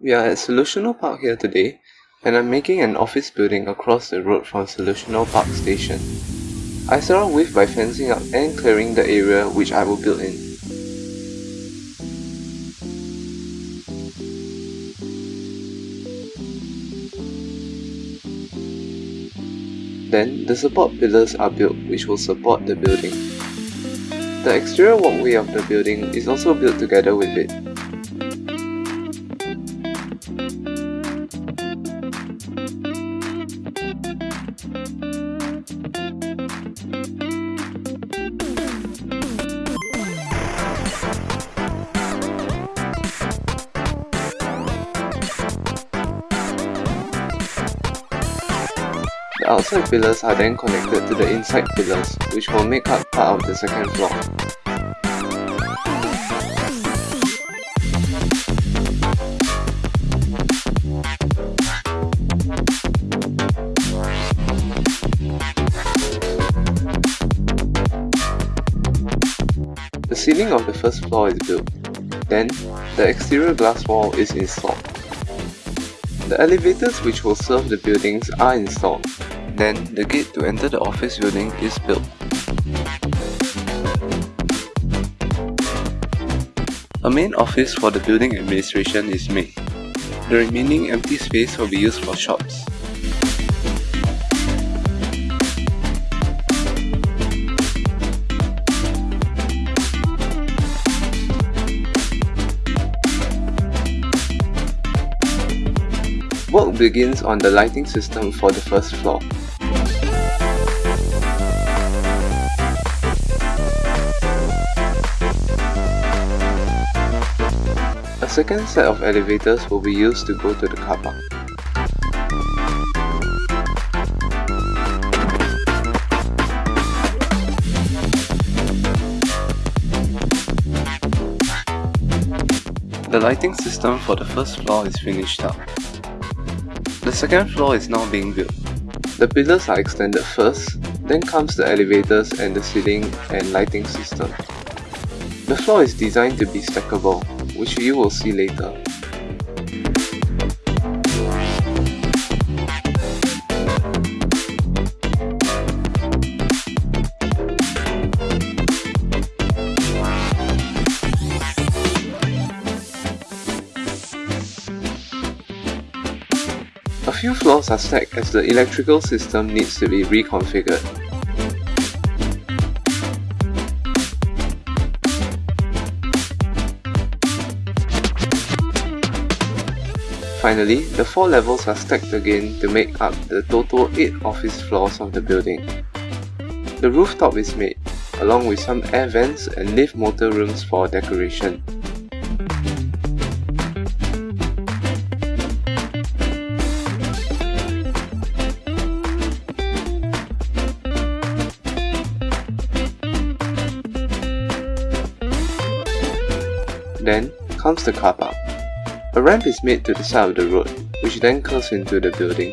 We are at Solutional Park here today, and I'm making an office building across the road from Solutional Park Station. I start with by fencing up and clearing the area which I will build in. Then, the support pillars are built which will support the building. The exterior walkway of the building is also built together with it. The outside pillars are then connected to the inside pillars, which will make up part of the second floor. Ceiling of the first floor is built. Then, the exterior glass wall is installed. The elevators which will serve the buildings are installed. Then, the gate to enter the office building is built. A main office for the building administration is made. The remaining empty space will be used for shops. Begins on the lighting system for the first floor. A second set of elevators will be used to go to the car park. The lighting system for the first floor is finished up. The second floor is now being built. The pillars are extended first, then comes the elevators and the ceiling and lighting system. The floor is designed to be stackable, which you will see later. Few floors are stacked as the electrical system needs to be reconfigured. Finally, the four levels are stacked again to make up the total 8 office floors of the building. The rooftop is made, along with some air vents and lift motor rooms for decoration. Then comes the car park. A ramp is made to the side of the road, which then curves into the building.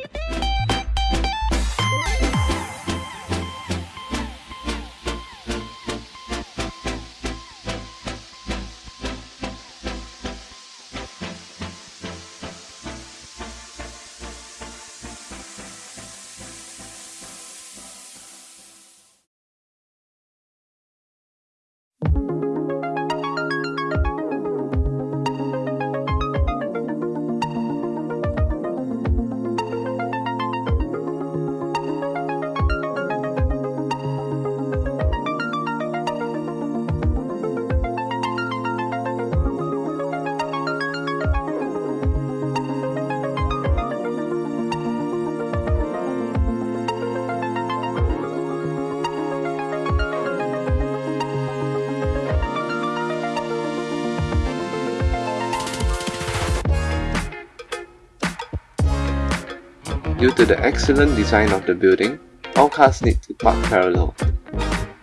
Due to the excellent design of the building, all cars need to park parallel.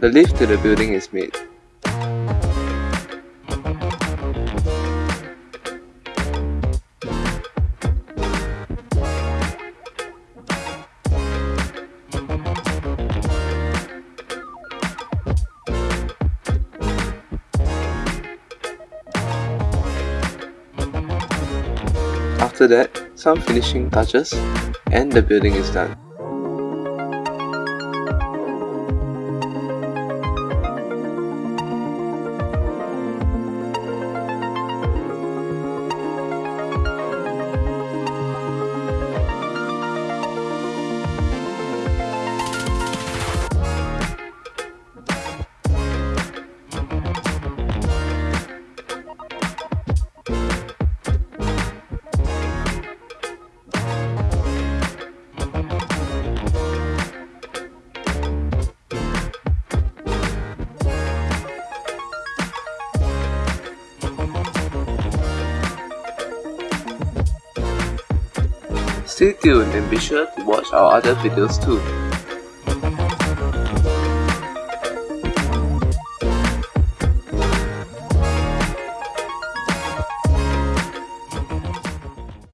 The lift to the building is made. After that, some finishing touches and the building is done. Stay tuned and be sure to watch our other videos too.